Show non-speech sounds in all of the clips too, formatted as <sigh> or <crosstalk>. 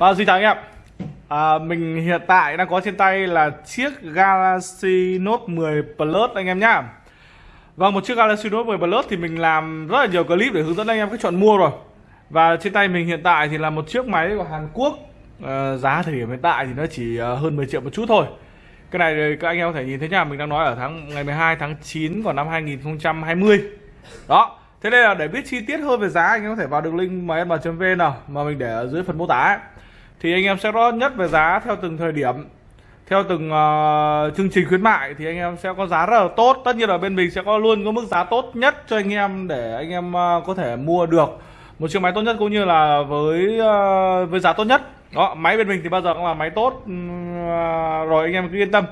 Vâng, xin chào anh em. À, Mình hiện tại đang có trên tay là chiếc Galaxy Note 10 Plus anh em nhá. Vâng, một chiếc Galaxy Note 10 Plus thì mình làm rất là nhiều clip để hướng dẫn anh em cách chọn mua rồi. Và trên tay mình hiện tại thì là một chiếc máy của Hàn Quốc. À, Giá thời điểm hiện tại thì nó chỉ ờ, hơn 10 triệu một chút thôi. Cái này các anh em có thể nhìn thấy nha Mình đang nói ở tháng ngày 12 tháng 9 của năm 2020 Đó Thế nên là để biết chi tiết hơn về giá anh em có thể vào đường link msm.vn nào mà mình để ở dưới phần mô tả ấy. Thì anh em sẽ rõ nhất về giá theo từng thời điểm theo từng uh, chương trình khuyến mại. Thì anh em sẽ có giá rất là tốt. Tất nhiên là bên mình sẽ có luôn có mức giá tốt nhất cho anh em để anh em uh, có thể mua được một chiếc máy tốt nhất cũng như là với uh, với giá tốt nhất. Đó máy bên mình thì bao giờ cũng là máy tốt uh, rồi anh em cứ yên tâm.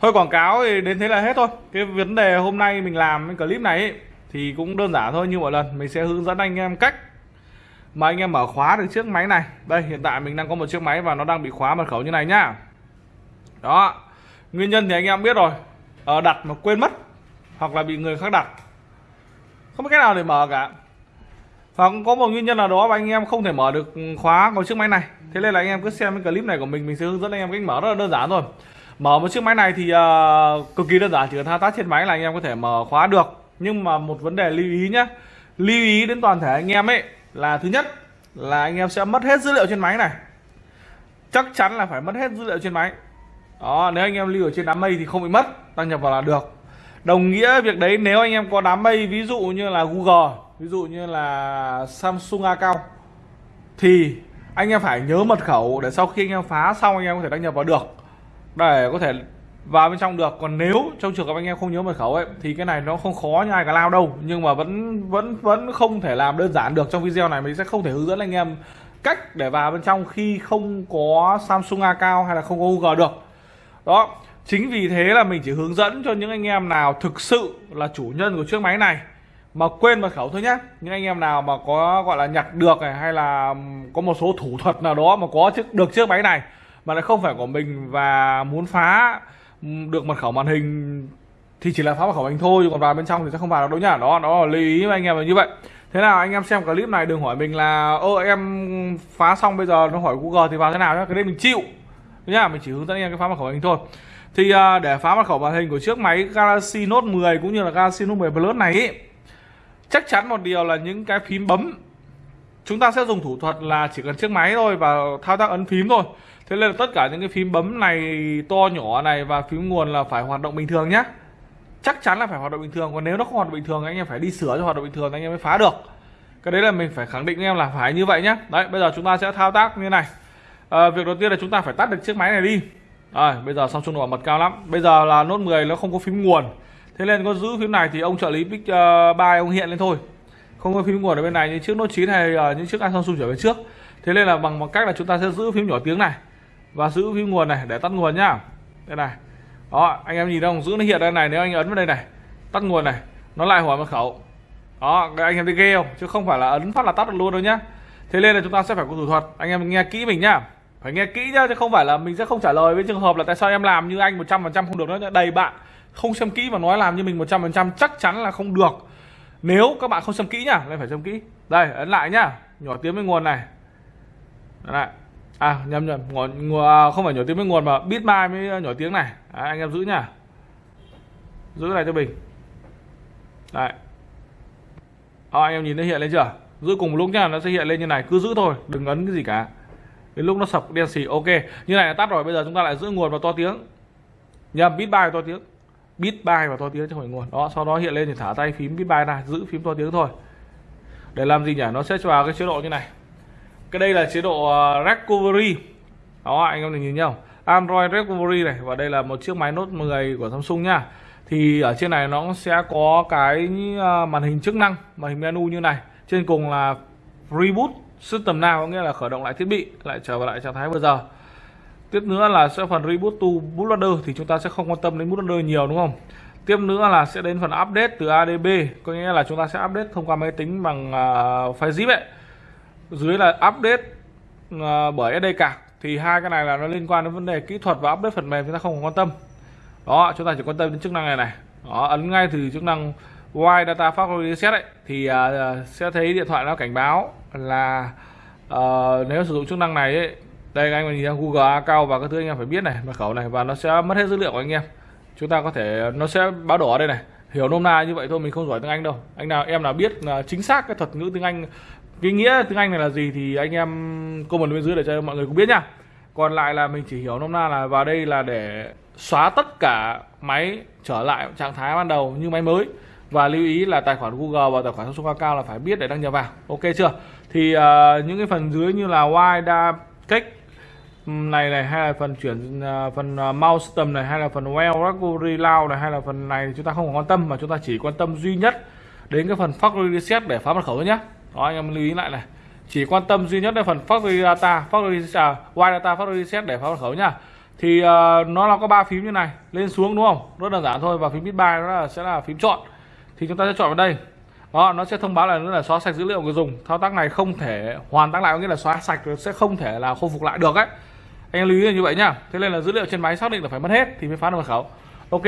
Thôi quảng cáo thì đến thế là hết thôi. Cái vấn đề hôm nay mình làm cái clip này ấy, thì cũng đơn giản thôi như mọi lần. Mình sẽ hướng dẫn anh em cách mà anh em mở khóa được chiếc máy này. Đây hiện tại mình đang có một chiếc máy và nó đang bị khóa mật khẩu như này nhá. Đó. Nguyên nhân thì anh em biết rồi. Ở đặt mà quên mất hoặc là bị người khác đặt. Không biết cách nào để mở cả. Và có một nguyên nhân nào đó mà anh em không thể mở được khóa của chiếc máy này. Thế nên là anh em cứ xem cái clip này của mình mình sẽ hướng dẫn anh em cách mở rất là đơn giản thôi. Mở một chiếc máy này thì uh, cực kỳ đơn giản chỉ cần thao tác trên máy là anh em có thể mở khóa được. Nhưng mà một vấn đề lưu ý nhé lưu ý đến toàn thể anh em ấy là thứ nhất là anh em sẽ mất hết dữ liệu trên máy này. Chắc chắn là phải mất hết dữ liệu trên máy. Đó, nếu anh em lưu ở trên đám mây thì không bị mất, đăng nhập vào là được. Đồng nghĩa việc đấy, nếu anh em có đám mây, ví dụ như là Google, ví dụ như là Samsung account thì anh em phải nhớ mật khẩu để sau khi anh em phá xong, anh em có thể đăng nhập vào được. Để có thể vào bên trong được. Còn nếu trong trường hợp anh em không nhớ mật khẩu ấy, thì cái này nó không khó như ai cả lao đâu. Nhưng mà vẫn vẫn vẫn không thể làm đơn giản được. Trong video này mình sẽ không thể hướng dẫn anh em cách để vào bên trong khi không có Samsung A cao hay là không có Google được. Đó. Chính vì thế là mình chỉ hướng dẫn cho những anh em nào thực sự là chủ nhân của chiếc máy này mà quên mật khẩu thôi nhé những anh em nào mà có, gọi là, nhặt được này, hay là có một số thủ thuật nào đó mà có chiếc, được chiếc máy này mà lại không phải của mình và muốn phá được mật khẩu màn hình thì chỉ là phá mật khẩu màn hình thôi còn vào bên trong thì sẽ không vào được đâu nhá. Đó đó là lưu ý với anh em là như vậy. Thế nào anh em xem clip này đừng hỏi mình là ơ em phá xong bây giờ nó hỏi google thì vào thế nào nhá. Cái đấy mình chịu. Nhá mình chỉ hướng dẫn anh em cái phá mật khẩu màn hình thôi. Thì à, để phá mật khẩu màn hình của chiếc máy Galaxy Note 10 cũng như là Galaxy Note 10 Plus này ý, chắc chắn một điều là những cái phím bấm chúng ta sẽ dùng thủ thuật là chỉ cần chiếc máy thôi và thao tác ấn phím thôi thế nên là tất cả những cái phím bấm này to nhỏ này và phím nguồn là phải hoạt động bình thường nhé chắc chắn là phải hoạt động bình thường còn nếu nó không hoạt động bình thường anh em phải đi sửa cho hoạt động bình thường anh em mới phá được. Cái đấy là mình phải khẳng định anh em là phải như vậy nhé đấy bây giờ chúng ta sẽ thao tác như này. À, việc đầu tiên là chúng ta phải tắt được chiếc máy này đi. À, bây giờ Samsung bảo mật cao lắm. Bây giờ là nốt 10 nó không có phím nguồn. Thế nên có giữ phím này thì ông trợ lý Big uh, ông hiện lên thôi. Không có phím nguồn ở bên này như chiếc nốt 9 hay ờ, uh, những chiếc Samsung trở về trước. Thế nên là bằng một cách là chúng ta sẽ giữ phím nhỏ tiếng này và giữ phím nguồn này để tắt nguồn nhá. Đây này. Đó, anh em nhìn không? Giữ nó hiện đây này, nếu anh ấn vào đây này, tắt nguồn này, nó lại hỏi mật khẩu. Đó anh em thấy ghê không? Chứ không phải là ấn phát là tắt được luôn đâu nhá. Thế nên là chúng ta sẽ phải có thủ thuật. Anh em nghe kỹ mình nhá. Phải nghe kỹ nhá, chứ không phải là mình sẽ không trả lời với trường hợp là tại sao em làm như anh 100% không được nó đầy bạn, không xem kỹ mà nói làm như mình 100% chắc chắn là không được. Nếu các bạn không xem kỹ nhá nên phải xem kỹ. Đây, ấn lại nhá. Nhỏ tiếng với nguồn này. Đây à nhầm nhầm. Nguồn, nguồn à, không phải nhỏ tiếng với nguồn mà bit mai mới à, nhỏ tiếng này. À, anh em giữ nhá giữ này cho mình. Đấy à, ờ, anh em nhìn nó hiện lên chưa? Giữ cùng lúc nhá nó sẽ hiện lên như này. Cứ giữ thôi đừng ấn cái gì cả. Đến lúc nó sập đen xì ok. Như này là tắt rồi bây giờ chúng ta lại giữ nguồn và to tiếng. Nhầm bit bài to tiếng. Bit bài và to tiếng cho khỏi nguồn. Đó sau đó hiện lên thì thả tay phím bit bài này giữ phím to tiếng thôi. Để làm gì nhỉ? Nó sẽ vào cái chế độ như này cái đây là chế độ à, recovery đó anh em nhìn nhau. Android recovery này và đây là một chiếc máy Note 10 của Samsung nha. Thì ở trên này nó sẽ có cái à, màn hình chức năng màn hình menu như này. Trên cùng là reboot system nào có nghĩa là khởi động lại thiết bị lại trở lại trạng thái vừa giờ. Tiếp nữa là sẽ phần reboot to bootloader thì chúng ta sẽ không quan tâm đến bootloader nhiều đúng không? Tiếp nữa là sẽ đến phần update từ ADB có nghĩa là chúng ta sẽ update thông qua máy tính bằng à, uh, file zip ấy dưới là update uh, bởi SDK thì hai cái này là nó liên quan đến vấn đề kỹ thuật và update phần mềm chúng ta không quan tâm. Đó chúng ta chỉ quan tâm đến chức năng này này. Đó ấn ngay từ chức năng Wide Data Factory Reset ấy thì uh, sẽ thấy điện thoại nó cảnh báo là uh, nếu sử dụng chức năng này ấy, đây anh mình nhìn Google account và các thứ anh em phải biết này mật khẩu này và nó sẽ mất hết dữ liệu của anh em. Chúng ta có thể nó sẽ báo đỏ đây này. Hiểu nôm na như vậy thôi mình không giỏi tiếng Anh đâu. Anh nào em nào biết là chính xác cái thuật ngữ tiếng Anh cái nghĩa tiếng Anh này là gì thì anh em comment bên dưới để cho mọi người cũng biết nha còn lại là mình chỉ hiểu nôm na là vào đây là để xóa tất cả máy trở lại trạng thái ban đầu như máy mới. Và lưu ý là tài khoản Google và tài khoản Samsung cao là phải biết để đăng nhập vào. Ok chưa? Thì uh, những cái phần dưới như là wide cách ừ, này này hay là phần chuyển uh, phần uh, mouse tầm này hay là phần well recovery lao này hay là phần này thì chúng ta không quan tâm mà chúng ta chỉ quan tâm duy nhất đến cái phần factory reset để phá mật khẩu thôi nhé đó anh em lưu ý lại này. Chỉ quan tâm duy nhất đến phần factory data factory à, wide data factory reset để phá mật khẩu nhá. Thì uh, nó là có ba phím như này lên xuống đúng không? Rất đơn giản thôi và phím bit buy nó là, sẽ là phím chọn. Thì chúng ta sẽ chọn vào đây. Đó nó sẽ thông báo là nữa là xóa sạch dữ liệu người dùng. Thao tác này không thể hoàn tác lại có nghĩa là xóa sạch sẽ không thể là khôi phục lại được ấy. Anh lưu ý là như vậy nhá. Thế nên là dữ liệu trên máy xác định là phải mất hết thì mới phá được mật khẩu. Ok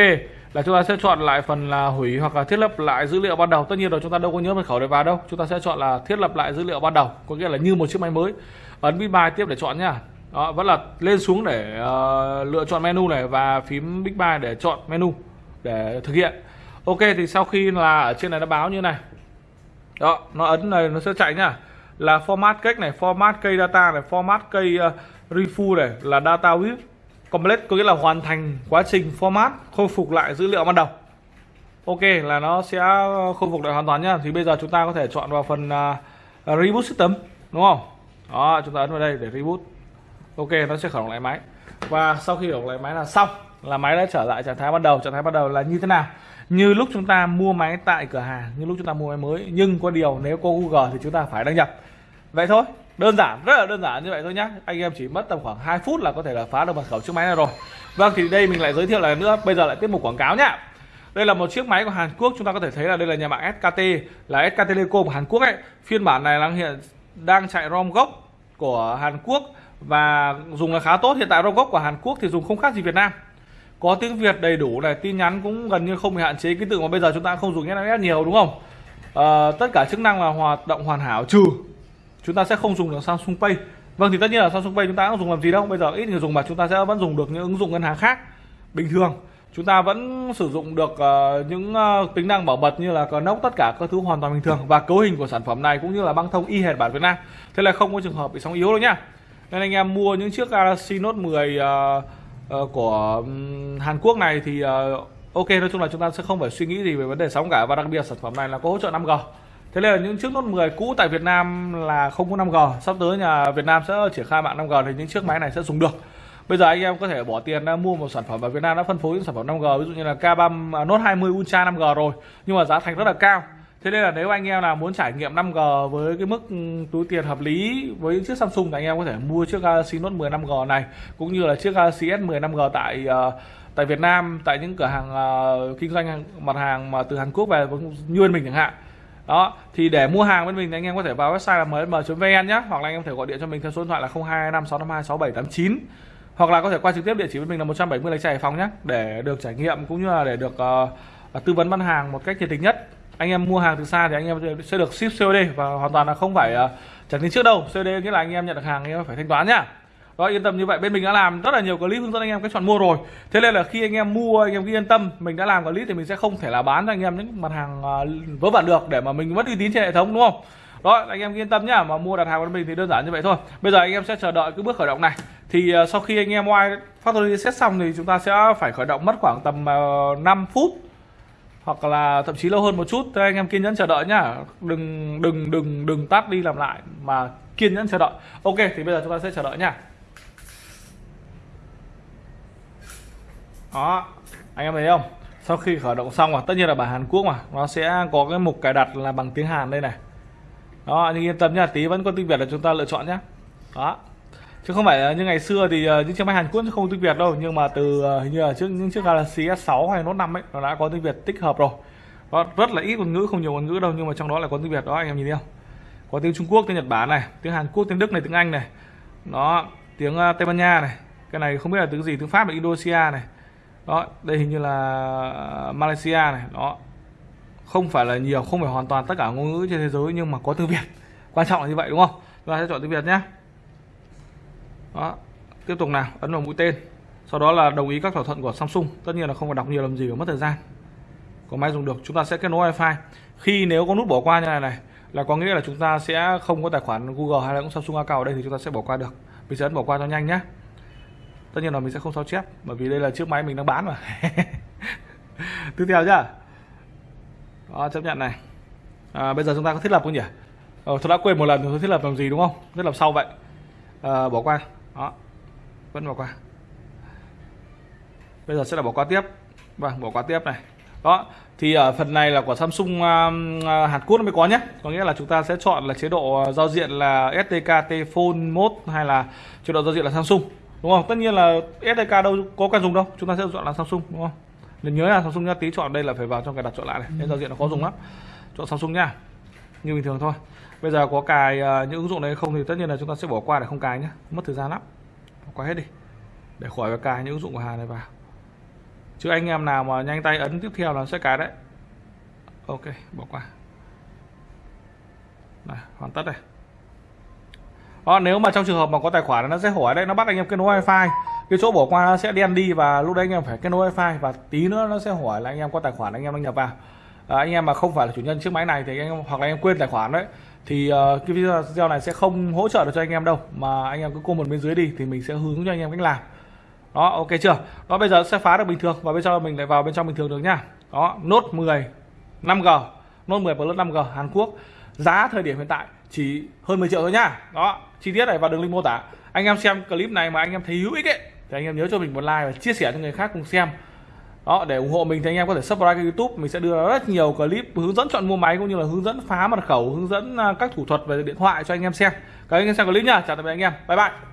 là chúng ta sẽ chọn lại phần là hủy hoặc là thiết lập lại dữ liệu ban đầu. Tất nhiên rồi chúng ta đâu có nhớ mật khẩu để vào đâu. Chúng ta sẽ chọn là thiết lập lại dữ liệu ban đầu có nghĩa là như một chiếc máy mới. Ấn big buy tiếp để chọn nhá đó vẫn là lên xuống để uh, lựa chọn menu này và phím big buy để chọn menu để thực hiện. Ok thì sau khi là ở trên này nó báo như này. Đó nó ấn này nó sẽ chạy nhá là format cách này format cây data này format cây uh, refu này là data width complete có nghĩa là hoàn thành quá trình format khôi phục lại dữ liệu ban đầu. Ok là nó sẽ khôi phục lại hoàn toàn nhá. Thì bây giờ chúng ta có thể chọn vào phần uh, reboot system đúng không? Đó chúng ta ấn vào đây để reboot. Ok nó sẽ khởi động lại máy. Và sau khi khởi động lại máy là xong là máy đã trở lại trạng thái ban đầu. Trạng thái ban đầu là như thế nào? Như lúc chúng ta mua máy tại cửa hàng như lúc chúng ta mua máy mới. Nhưng có điều nếu có Google thì chúng ta phải đăng nhập. Vậy thôi đơn giản rất là đơn giản như vậy thôi nhá. Anh em chỉ mất tầm khoảng 2 phút là có thể là phá được mật khẩu chiếc máy này rồi. Vâng thì đây mình lại giới thiệu lại nữa. Bây giờ lại tiếp một quảng cáo nhá. Đây là một chiếc máy của Hàn Quốc. Chúng ta có thể thấy là đây là nhà mạng SKT là SK Telecom của Hàn Quốc ấy. Phiên bản này đang hiện đang chạy ROM gốc của Hàn Quốc và dùng là khá tốt. Hiện tại ROM gốc của Hàn Quốc thì dùng không khác gì Việt Nam. Có tiếng Việt đầy đủ này tin nhắn cũng gần như không bị hạn chế. Ký tự mà bây giờ chúng ta không dùng SMS nhiều đúng không? À, tất cả chức năng là hoạt động hoàn hảo trừ chúng ta sẽ không dùng được Samsung Pay. Vâng thì tất nhiên là Samsung Pay chúng ta không dùng làm gì đâu. Bây giờ ít người dùng mà chúng ta sẽ vẫn dùng được những ứng dụng ngân hàng khác. Bình thường chúng ta vẫn sử dụng được uh, những uh, tính năng bảo mật như là nốc tất cả các thứ hoàn toàn bình thường và cấu hình của sản phẩm này cũng như là băng thông y hệt bản Việt Nam. Thế là không có trường hợp bị sóng yếu đâu nhá. Nên anh em mua những chiếc Galaxy Note 10 uh, uh, của um, Hàn Quốc này thì uh, ok nói chung là chúng ta sẽ không phải suy nghĩ gì về vấn đề sóng cả. Và đặc biệt sản phẩm này là có hỗ trợ 5G Thế nên là những chiếc Note 10 cũ tại Việt Nam là không có 5G Sắp tới nhà Việt Nam sẽ triển khai mạng 5G thì những chiếc máy này sẽ dùng được. Bây giờ anh em có thể bỏ tiền ra mua một sản phẩm ở Việt Nam đã phân phối những sản phẩm 5G Ví dụ như là K3 à, Note 20 Ultra 5G rồi Nhưng mà giá thành rất là cao. Thế nên là nếu anh em nào muốn trải nghiệm 5G với cái mức túi tiền hợp lý với chiếc Samsung thì anh em có thể mua chiếc Galaxy Note 10 5G này cũng như là chiếc Galaxy S10 5G tại uh, tại Việt Nam tại những cửa hàng uh, kinh doanh mặt hàng mà từ Hàn Quốc về như bên mình chẳng hạn đó thì để mua hàng bên mình thì anh em có thể vào website là mm.vn nhé hoặc là anh em có thể gọi điện cho mình theo số điện thoại là 0225 652 6789 hoặc là có thể qua trực tiếp địa chỉ bên mình là 170 Lạch Tray Hải Phòng nhé để được trải nghiệm cũng như là để được uh, tư vấn bán hàng một cách nhiệt tình nhất. Anh em mua hàng từ xa thì anh em sẽ được ship COD và hoàn toàn là không phải uh, trả tiền trước đâu. COD nghĩa là anh em nhận được hàng anh em phải thanh toán nhá đó yên tâm như vậy. Bên mình đã làm rất là nhiều clip hướng dẫn anh em cách chọn mua rồi. Thế nên là khi anh em mua anh em cứ yên tâm mình đã làm clip thì mình sẽ không thể là bán cho anh em những mặt hàng à, vớ vẩn được để mà mình mất uy tín trên hệ thống đúng không? Đó anh em yên tâm nhá. Mà mua đặt hàng của mình thì đơn giản như vậy thôi. Bây giờ anh em sẽ chờ đợi cái bước khởi động này. Thì uh, sau khi anh em ngoài factory reset xong thì chúng ta sẽ phải khởi động mất khoảng tầm à, uh, 5 phút hoặc là thậm chí lâu hơn một chút. Thế anh em kiên nhẫn chờ đợi nhá. Đừng đừng đừng đừng tắt đi làm lại mà kiên nhẫn chờ đợi. Ok thì bây giờ chúng ta sẽ chờ đợi nhá. Đó anh em thấy không? Sau khi khởi động xong rồi tất nhiên là bản Hàn Quốc mà nó sẽ có cái mục cài đặt là bằng tiếng Hàn đây này. Đó nhưng yên tâm nhá tí vẫn có tiếng Việt là chúng ta lựa chọn nhé đó. Chứ không phải như ngày xưa thì ờ, những chiếc máy Hàn Quốc không tiếng Việt đâu nhưng mà từ ờ, hình như là trước những chiếc Galaxy S6 hay Note 5 ấy nó đã có tiếng Việt tích hợp rồi. Đó, rất là ít ngôn ngữ không nhiều ngôn ngữ đâu nhưng mà trong đó là có tiếng Việt đó anh em nhìn thấy không? Có tiếng Trung Quốc tiếng Nhật Bản này tiếng Hàn Quốc tiếng Đức này tiếng Anh này. Nó tiếng ờ, Tây Ban Nha này. Cái này không biết là tiếng gì tiếng Pháp là Indonesia này đó, đây hình như là ờ, Malaysia này. Đó. Không phải là nhiều, không phải hoàn toàn tất cả ngôn ngữ trên thế giới nhưng mà có tiếng Việt. Quan trọng là như vậy, đúng không? Chúng ta sẽ chọn tiếng Việt nhé. Đó, tiếp tục nào, ấn vào mũi tên. Sau đó là đồng ý các thỏa thuận của Samsung. Tất nhiên là không phải đọc nhiều làm gì và mất thời gian. Có máy dùng được, chúng ta sẽ kết nối wifi. Khi nếu có nút bỏ qua như này này, là có nghĩa là chúng ta sẽ không có tài khoản Google hay là cũng Samsung account ở đây thì chúng ta sẽ bỏ qua được. Mình sẽ ấn bỏ qua cho nhanh nhé tất nhiên là mình sẽ không sao chép bởi vì đây là chiếc máy mình đang bán mà. <laughs> Tiếp theo nhá. Đó, chấp nhận này. À, bây giờ chúng ta có thiết lập không nhỉ? Ờ, tôi đã quên một lần tôi thiết lập làm gì đúng không? Thiết lập sau vậy. À, bỏ qua. Đó vẫn bỏ qua. Bây giờ sẽ là bỏ qua tiếp. Vâng bỏ qua tiếp này. Đó thì ở phần này là của Samsung uh, Hàn Quốc mới có nhé. Có nghĩa là chúng ta sẽ chọn là chế độ à, giao diện là stk T Phone Mode hay là chế độ giao diện là Samsung đúng không? Tất nhiên là SDK đâu có cần dùng đâu. Chúng ta sẽ chọn là Samsung đúng không? Nên nhớ là Samsung nhá tí chọn đây là phải vào trong cái đặt chọn lại này. Nên giao diện nó khó dùng lắm. Chọn Samsung nhá như bình thường thôi. Bây giờ có cài uh, những ứng dụng này không thì tất nhiên là chúng ta sẽ bỏ qua để không cài nhé mất thời gian lắm. Bỏ qua hết đi. Để khỏi phải cài những ứng dụng của Hàn này vào. Chứ anh em nào mà nhanh tay ấn tiếp theo là sẽ cài đấy. Ok bỏ qua. Này, hoàn tất này đó, nếu mà trong trường hợp mà có tài khoản nó sẽ hỏi đấy nó bắt anh em kết nối wifi. Cái chỗ bỏ qua nó sẽ đen đi và lúc đấy anh em phải kết nối wifi và tí nữa nó sẽ hỏi là anh em có tài khoản anh em đăng nhập vào. À, anh em mà không phải là chủ nhân chiếc máy này thì anh em hoặc là anh em quên tài khoản đấy thì uh, cái video này sẽ không hỗ trợ được cho anh em đâu mà anh em cứ comment bên dưới đi thì mình sẽ hướng cho anh em cách làm. Đó ok chưa? Đó bây giờ sẽ phá được bình thường và bây giờ mình lại vào bên trong bình thường được nhá đó nốt 10 5G nốt 10 Plus 5G Hàn Quốc giá thời điểm hiện tại chỉ hơn 10 triệu thôi nhá đó, chi tiết này vào đường link mô tả. Anh em xem clip này mà anh em thấy hữu ích ấy, thì anh em nhớ cho mình một like và chia sẻ cho người khác cùng xem. Đó, để ủng hộ mình thì anh em có thể subscribe kênh youtube. Mình sẽ đưa ra rất nhiều clip hướng dẫn chọn mua máy cũng như là hướng dẫn phá mật khẩu, hướng dẫn à, các thủ thuật về điện thoại cho anh em xem. Các anh em xem clip nhá. Chào tạm biệt anh em. Bye bye.